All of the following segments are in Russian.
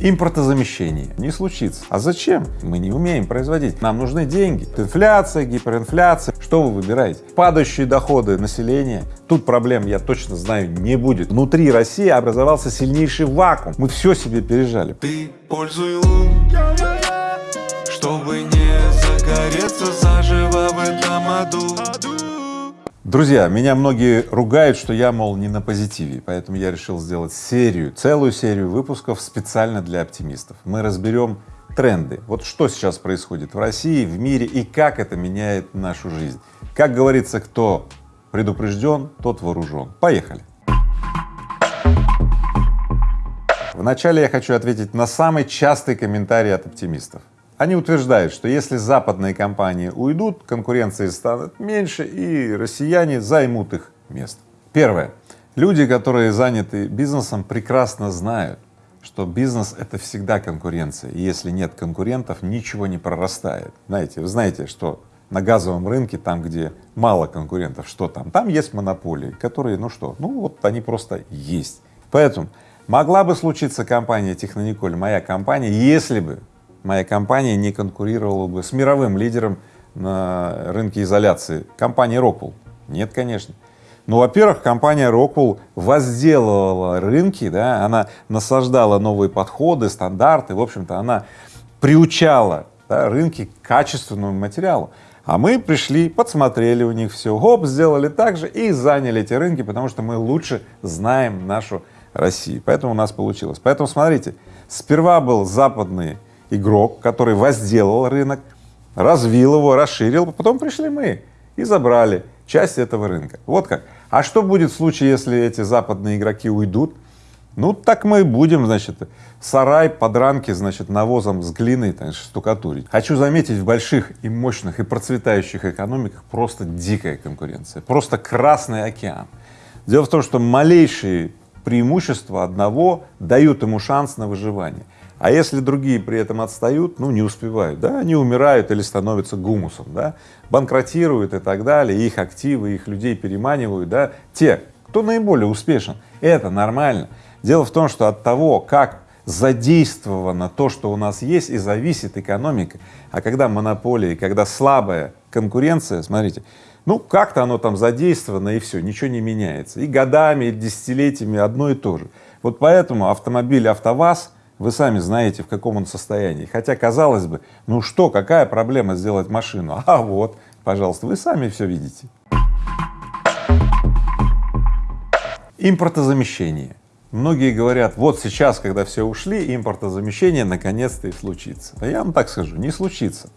Импортозамещение не случится. А зачем? Мы не умеем производить. Нам нужны деньги. Инфляция, гиперинфляция. Что вы выбираете? Падающие доходы населения. Тут проблем, я точно знаю, не будет. Внутри России образовался сильнейший вакуум. Мы все себе пережали. Ты пользуй лун, чтобы не загореться заживо в этом аду. Друзья, меня многие ругают, что я, мол, не на позитиве, поэтому я решил сделать серию, целую серию выпусков специально для оптимистов. Мы разберем тренды, вот что сейчас происходит в России, в мире и как это меняет нашу жизнь. Как говорится, кто предупрежден, тот вооружен. Поехали! Вначале я хочу ответить на самый частый комментарий от оптимистов. Они утверждают, что если западные компании уйдут, конкуренции станет меньше и россияне займут их место. Первое. Люди, которые заняты бизнесом, прекрасно знают, что бизнес — это всегда конкуренция, и если нет конкурентов, ничего не прорастает. Знаете, вы знаете, что на газовом рынке, там, где мало конкурентов, что там? Там есть монополии, которые, ну что, ну вот они просто есть. Поэтому могла бы случиться компания Технониколь, моя компания, если бы моя компания не конкурировала бы с мировым лидером на рынке изоляции, компанией Rockwell? Нет, конечно. Ну, во-первых, компания Rockwell возделывала рынки, да, она насаждала новые подходы, стандарты, в общем-то, она приучала да, рынки к качественному материалу. А мы пришли, подсмотрели у них все, хоп, сделали так же и заняли эти рынки, потому что мы лучше знаем нашу Россию. Поэтому у нас получилось. Поэтому смотрите, сперва был западный игрок, который возделал рынок, развил его, расширил, потом пришли мы и забрали часть этого рынка. Вот как. А что будет в случае, если эти западные игроки уйдут? Ну, так мы будем, значит, сарай, подранки, значит, навозом с глиной, значит, штукатурить. Хочу заметить, в больших и мощных и процветающих экономиках просто дикая конкуренция, просто красный океан. Дело в том, что малейшие преимущества одного дают ему шанс на выживание. А если другие при этом отстают, ну, не успевают, да, они умирают или становятся гумусом, да, банкротируют и так далее, их активы, их людей переманивают, да, те, кто наиболее успешен, это нормально. Дело в том, что от того, как задействовано то, что у нас есть, и зависит экономика. А когда монополия, когда слабая конкуренция, смотрите, ну как-то оно там задействовано и все, ничего не меняется. И годами, и десятилетиями одно и то же. Вот поэтому автомобиль АвтоВАЗ вы сами знаете, в каком он состоянии. Хотя, казалось бы, ну что, какая проблема сделать машину? А вот, пожалуйста, вы сами все видите. Импортозамещение. Многие говорят, вот сейчас, когда все ушли, импортозамещение наконец-то и случится. А я вам так скажу, не случится.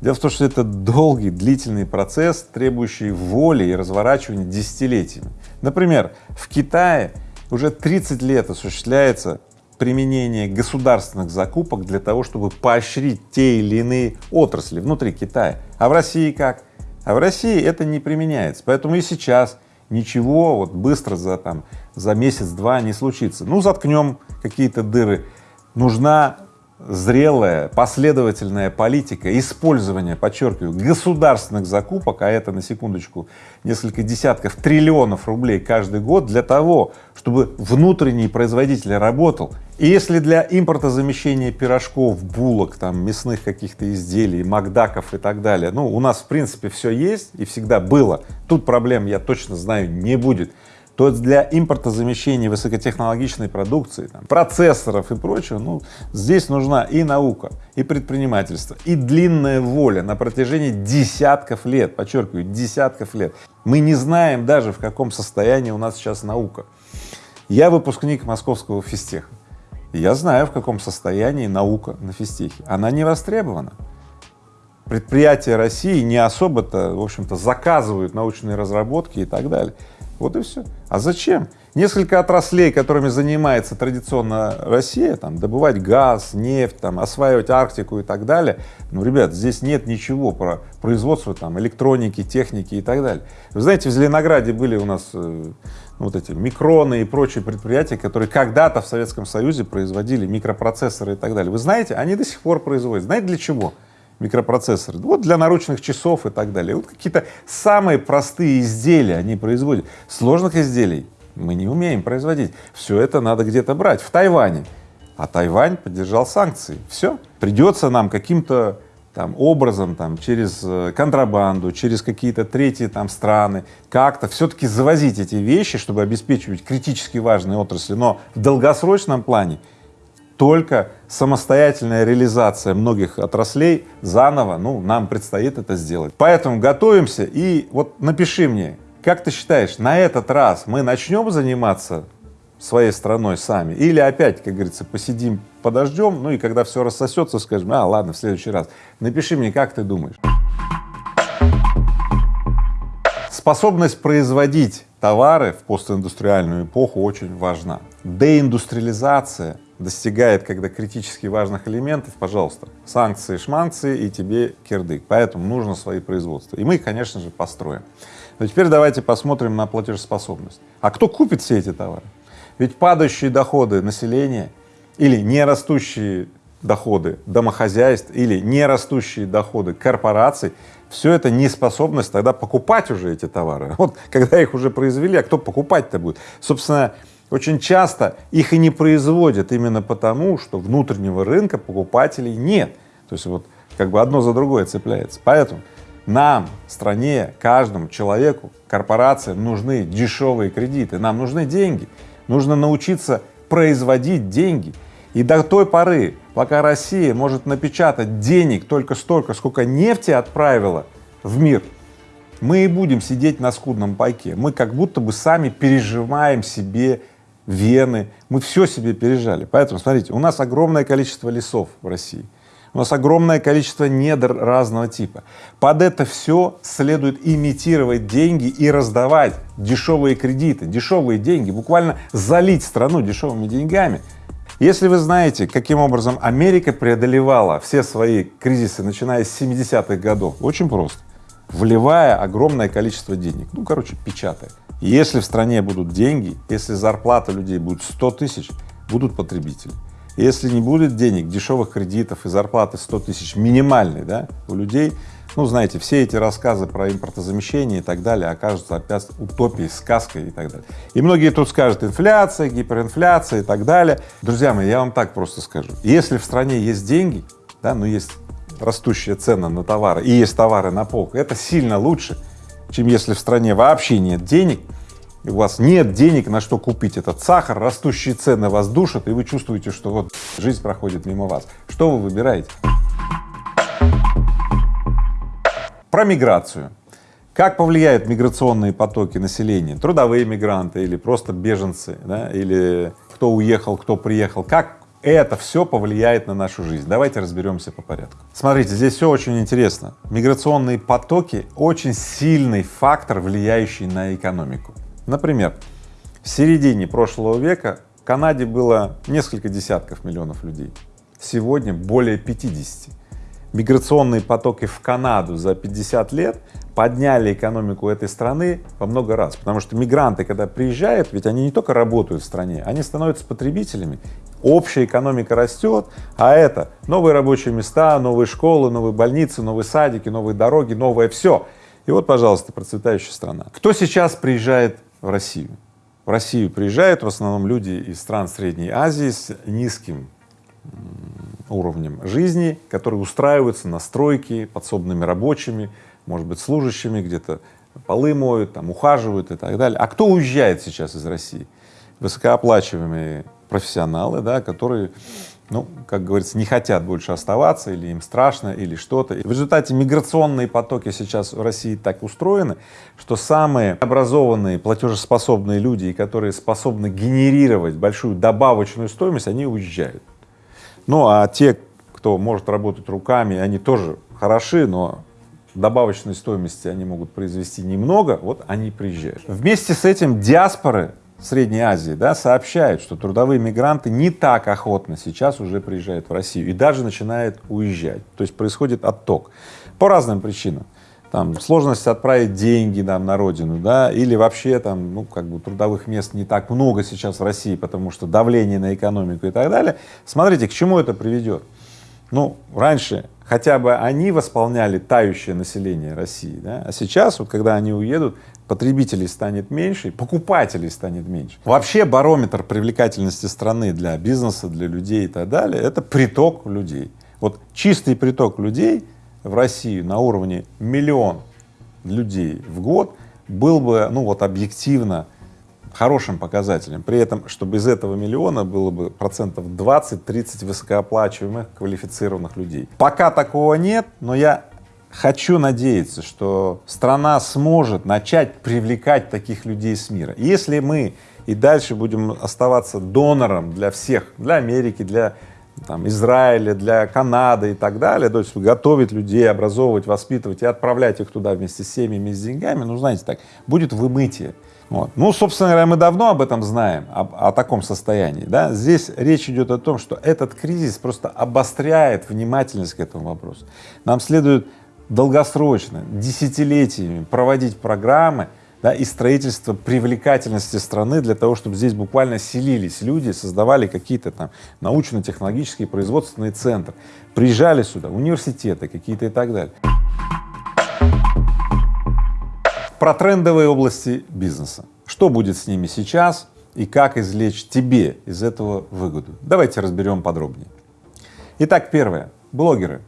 Дело в том, что это долгий, длительный процесс, требующий воли и разворачивания десятилетиями. Например, в Китае уже 30 лет осуществляется применение государственных закупок для того, чтобы поощрить те или иные отрасли внутри Китая. А в России как? А в России это не применяется, поэтому и сейчас ничего вот быстро за там за месяц-два не случится. Ну, заткнем какие-то дыры. Нужна зрелая, последовательная политика использования, подчеркиваю, государственных закупок, а это на секундочку несколько десятков триллионов рублей каждый год для того, чтобы внутренний производитель работал. И если для импортозамещения пирожков, булок, там, мясных каких-то изделий, макдаков и так далее, ну, у нас в принципе все есть и всегда было, тут проблем, я точно знаю, не будет то для импортозамещения высокотехнологичной продукции, там, процессоров и прочего, ну, здесь нужна и наука, и предпринимательство, и длинная воля на протяжении десятков лет, подчеркиваю, десятков лет. Мы не знаем даже, в каком состоянии у нас сейчас наука. Я выпускник московского физтеха. Я знаю, в каком состоянии наука на физтехе. Она не востребована. Предприятия России не особо-то, в общем-то, заказывают научные разработки и так далее. Вот и все. А зачем? Несколько отраслей, которыми занимается традиционно Россия, там, добывать газ, нефть, там, осваивать Арктику и так далее, ну, ребят, здесь нет ничего про производство там электроники, техники и так далее. Вы знаете, в Зеленограде были у нас э, вот эти микроны и прочие предприятия, которые когда-то в Советском Союзе производили микропроцессоры и так далее. Вы знаете, они до сих пор производят. Знаете для чего? Микропроцессоры, вот для наручных часов и так далее. Вот какие-то самые простые изделия они производят. Сложных изделий мы не умеем производить. Все это надо где-то брать. В Тайване а Тайвань поддержал санкции. Все. Придется нам каким-то там образом, там, через э, контрабанду, через какие-то третьи там страны, как-то все-таки завозить эти вещи, чтобы обеспечивать критически важные отрасли, но в долгосрочном плане только самостоятельная реализация многих отраслей заново, ну, нам предстоит это сделать. Поэтому готовимся и вот напиши мне, как ты считаешь, на этот раз мы начнем заниматься своей страной сами или опять, как говорится, посидим, подождем, ну и когда все рассосется, скажем, а, ладно, в следующий раз. Напиши мне, как ты думаешь. Способность производить товары в постиндустриальную эпоху очень важна. Деиндустриализация достигает, когда критически важных элементов, пожалуйста, санкции, шманкции и тебе кирдык. Поэтому нужно свои производства. И мы конечно же, построим. Но теперь давайте посмотрим на платежеспособность. А кто купит все эти товары? Ведь падающие доходы населения или не растущие доходы домохозяйств или не растущие доходы корпораций, все это неспособность тогда покупать уже эти товары. Вот когда их уже произвели, а кто покупать-то будет? Собственно, очень часто их и не производят именно потому, что внутреннего рынка покупателей нет. То есть вот как бы одно за другое цепляется. Поэтому нам, стране, каждому человеку, корпорациям нужны дешевые кредиты, нам нужны деньги. Нужно научиться производить деньги. И до той поры, пока Россия может напечатать денег только столько, сколько нефти отправила в мир, мы и будем сидеть на скудном пайке. Мы как будто бы сами переживаем себе вены, мы все себе пережали. Поэтому, смотрите, у нас огромное количество лесов в России, у нас огромное количество недр разного типа. Под это все следует имитировать деньги и раздавать дешевые кредиты, дешевые деньги, буквально залить страну дешевыми деньгами. Если вы знаете, каким образом Америка преодолевала все свои кризисы, начиная с 70-х годов, очень просто, вливая огромное количество денег, ну, короче, печатая. Если в стране будут деньги, если зарплата людей будет 100 тысяч, будут потребители. Если не будет денег, дешевых кредитов и зарплаты 100 тысяч минимальной, да, у людей, ну, знаете, все эти рассказы про импортозамещение и так далее окажутся опять утопией, сказкой и так далее. И многие тут скажут инфляция, гиперинфляция и так далее. Друзья мои, я вам так просто скажу. Если в стране есть деньги, да, ну, есть растущая цена на товары и есть товары на полках, это сильно лучше, чем если в стране вообще нет денег, и у вас нет денег на что купить этот сахар, растущие цены вас душат, и вы чувствуете, что вот жизнь проходит мимо вас. Что вы выбираете? Про миграцию. Как повлияют миграционные потоки населения, трудовые мигранты или просто беженцы, да, или кто уехал, кто приехал, как это все повлияет на нашу жизнь. Давайте разберемся по порядку. Смотрите, здесь все очень интересно. Миграционные потоки — очень сильный фактор, влияющий на экономику. Например, в середине прошлого века в Канаде было несколько десятков миллионов людей, сегодня более 50. Миграционные потоки в Канаду за 50 лет подняли экономику этой страны во много раз, потому что мигранты, когда приезжают, ведь они не только работают в стране, они становятся потребителями, общая экономика растет, а это новые рабочие места, новые школы, новые больницы, новые садики, новые дороги, новое все. И вот, пожалуйста, процветающая страна. Кто сейчас приезжает в Россию. В Россию приезжают в основном люди из стран Средней Азии с низким уровнем жизни, которые устраиваются на стройки подсобными рабочими, может быть, служащими, где-то полы моют, там, ухаживают и так далее. А кто уезжает сейчас из России? Высокооплачиваемые профессионалы, да, которые ну, как говорится, не хотят больше оставаться, или им страшно, или что-то. В результате миграционные потоки сейчас в России так устроены, что самые образованные, платежеспособные люди, которые способны генерировать большую добавочную стоимость, они уезжают. Ну, а те, кто может работать руками, они тоже хороши, но добавочной стоимости они могут произвести немного, вот они приезжают. Вместе с этим диаспоры Средней Азии, да, сообщают, что трудовые мигранты не так охотно сейчас уже приезжают в Россию и даже начинают уезжать. То есть происходит отток по разным причинам. Там сложность отправить деньги там, на родину, да, или вообще там, ну, как бы трудовых мест не так много сейчас в России, потому что давление на экономику и так далее. Смотрите, к чему это приведет. Ну, раньше хотя бы они восполняли тающее население России, да? а сейчас, вот когда они уедут, потребителей станет меньше, покупателей станет меньше. Вообще барометр привлекательности страны для бизнеса, для людей и так далее — это приток людей. Вот чистый приток людей в Россию на уровне миллион людей в год был бы, ну вот объективно, хорошим показателем. При этом, чтобы из этого миллиона было бы процентов 20-30 высокооплачиваемых квалифицированных людей. Пока такого нет, но я хочу надеяться, что страна сможет начать привлекать таких людей с мира. Если мы и дальше будем оставаться донором для всех, для Америки, для там, Израиля, для Канады и так далее, то есть готовить людей, образовывать, воспитывать и отправлять их туда вместе с семьями с деньгами, ну, знаете, так, будет вымытие. Вот. Ну, собственно говоря, мы давно об этом знаем, о, о таком состоянии, да. Здесь речь идет о том, что этот кризис просто обостряет внимательность к этому вопросу. Нам следует долгосрочно, десятилетиями проводить программы, да, и строительство привлекательности страны для того, чтобы здесь буквально селились люди, создавали какие-то там научно-технологические производственные центры, приезжали сюда, университеты какие-то и так далее. Про трендовые области бизнеса. Что будет с ними сейчас и как извлечь тебе из этого выгоду? Давайте разберем подробнее. Итак, первое. Блогеры.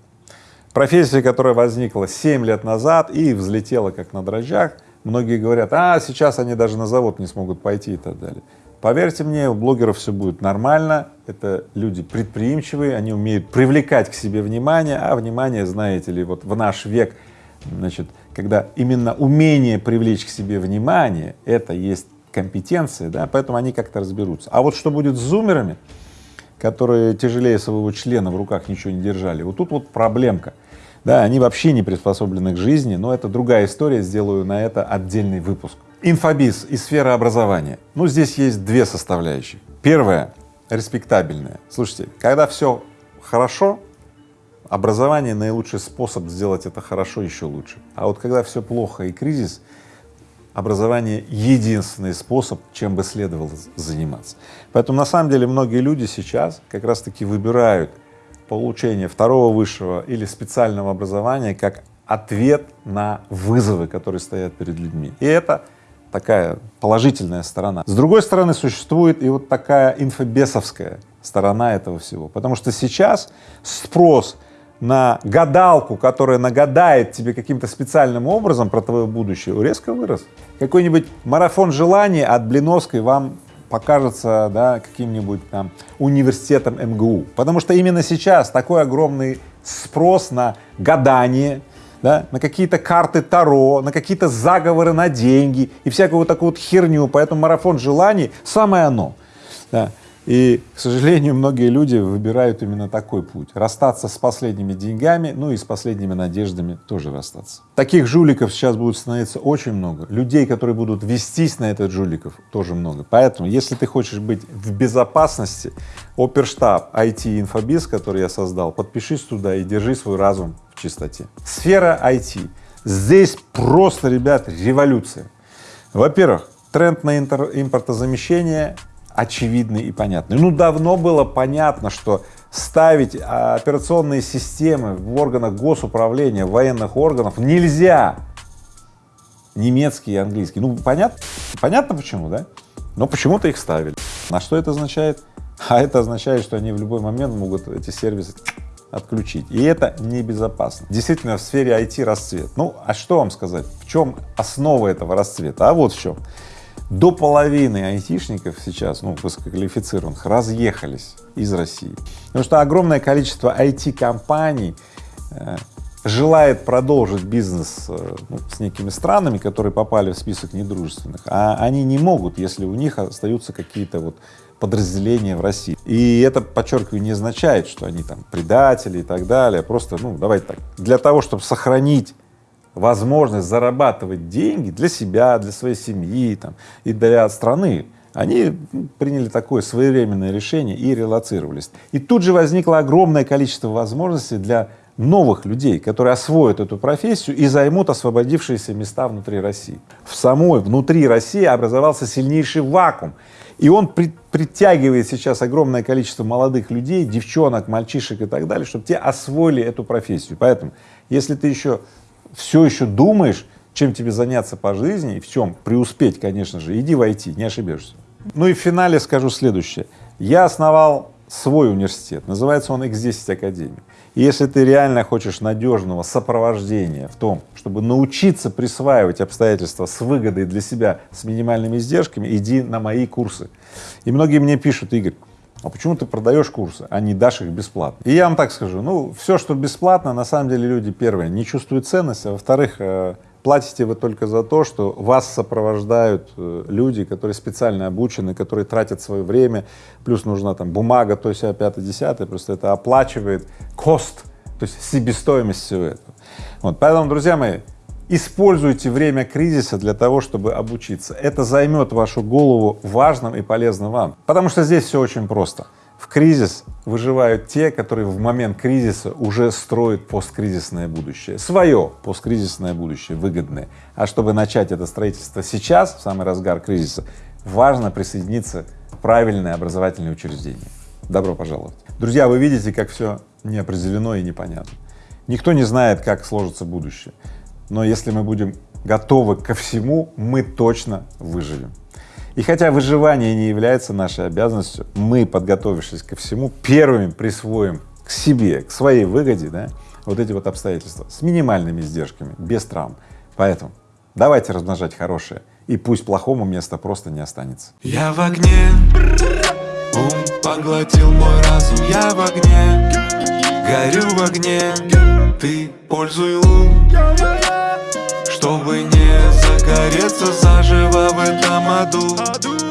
Профессия, которая возникла 7 лет назад и взлетела как на дрожжах. Многие говорят, а сейчас они даже на завод не смогут пойти и так далее. Поверьте мне, у блогеров все будет нормально, это люди предприимчивые, они умеют привлекать к себе внимание, а внимание, знаете ли, вот в наш век, значит, когда именно умение привлечь к себе внимание, это есть компетенция, да, поэтому они как-то разберутся. А вот что будет с зумерами, которые тяжелее своего члена в руках ничего не держали, вот тут вот проблемка. Да, они вообще не приспособлены к жизни, но это другая история, сделаю на это отдельный выпуск. Инфобиз и сфера образования. Ну, здесь есть две составляющие. Первая — респектабельная. Слушайте, когда все хорошо, образование — наилучший способ сделать это хорошо еще лучше. А вот когда все плохо и кризис, образование — единственный способ, чем бы следовало заниматься. Поэтому на самом деле многие люди сейчас как раз-таки выбирают получение второго высшего или специального образования как ответ на вызовы, которые стоят перед людьми. И это такая положительная сторона. С другой стороны, существует и вот такая инфобесовская сторона этого всего, потому что сейчас спрос на гадалку, которая нагадает тебе каким-то специальным образом про твое будущее, резко вырос. Какой-нибудь марафон желаний от Блиновской вам покажется да, каким-нибудь там университетом МГУ. Потому что именно сейчас такой огромный спрос на гадание, да, на какие-то карты Таро, на какие-то заговоры на деньги и всякую вот такую вот херню. Поэтому марафон желаний — самое оно. Да. И, к сожалению, многие люди выбирают именно такой путь — расстаться с последними деньгами, ну и с последними надеждами тоже расстаться. Таких жуликов сейчас будет становиться очень много, людей, которые будут вестись на этот жуликов, тоже много. Поэтому, если ты хочешь быть в безопасности, оперштаб IT инфобиз, который я создал, подпишись туда и держи свой разум в чистоте. Сфера IT. Здесь просто, ребят, революция. Во-первых, тренд на импортозамещение очевидный и понятный. Ну, давно было понятно, что ставить а, операционные системы в органах госуправления, военных органов нельзя. Немецкий и английский. Ну, понятно? Понятно почему, да? Но почему-то их ставили. На что это означает? А это означает, что они в любой момент могут эти сервисы отключить. И это небезопасно. Действительно, в сфере IT расцвет. Ну, а что вам сказать? В чем основа этого расцвета? А вот в чем до половины айтишников сейчас, ну, высококвалифицированных, разъехались из России. Потому что огромное количество IT-компаний э, желает продолжить бизнес э, ну, с некими странами, которые попали в список недружественных, а они не могут, если у них остаются какие-то вот подразделения в России. И это, подчеркиваю, не означает, что они там предатели и так далее, просто, ну, давайте так, для того, чтобы сохранить возможность зарабатывать деньги для себя, для своей семьи там, и для страны, они ну, приняли такое своевременное решение и релацировались. И тут же возникло огромное количество возможностей для новых людей, которые освоят эту профессию и займут освободившиеся места внутри России. В самой, внутри России образовался сильнейший вакуум, и он при, притягивает сейчас огромное количество молодых людей, девчонок, мальчишек и так далее, чтобы те освоили эту профессию. Поэтому, если ты еще все еще думаешь, чем тебе заняться по жизни и в чем преуспеть, конечно же, иди войти, не ошибешься. Ну и в финале скажу следующее. Я основал свой университет, называется он X10 Академия. И если ты реально хочешь надежного сопровождения в том, чтобы научиться присваивать обстоятельства с выгодой для себя, с минимальными издержками, иди на мои курсы. И многие мне пишут, Игорь, а почему ты продаешь курсы, а не дашь их бесплатно? И я вам так скажу, ну, все, что бесплатно, на самом деле люди, первое, не чувствуют ценности, а во-вторых, э, платите вы только за то, что вас сопровождают э, люди, которые специально обучены, которые тратят свое время, плюс нужна там бумага, то есть пятое, десятое, просто это оплачивает кост, то есть себестоимость всего этого. Вот, поэтому, друзья мои, используйте время кризиса для того, чтобы обучиться. Это займет вашу голову важным и полезным вам, потому что здесь все очень просто. В кризис выживают те, которые в момент кризиса уже строят посткризисное будущее, свое посткризисное будущее, выгодное. А чтобы начать это строительство сейчас, в самый разгар кризиса, важно присоединиться в правильное образовательное учреждение. Добро пожаловать. Друзья, вы видите, как все неопределено и непонятно. Никто не знает, как сложится будущее, но если мы будем готовы ко всему, мы точно выживем. И хотя выживание не является нашей обязанностью, мы, подготовившись ко всему, первыми присвоим к себе, к своей выгоде, да, вот эти вот обстоятельства с минимальными издержками, без травм. Поэтому давайте размножать хорошее, и пусть плохому места просто не останется. Я в огне, ум поглотил мой разум, я в огне, горю в огне, ты пользуй лун, чтобы не загореться заживо в этом аду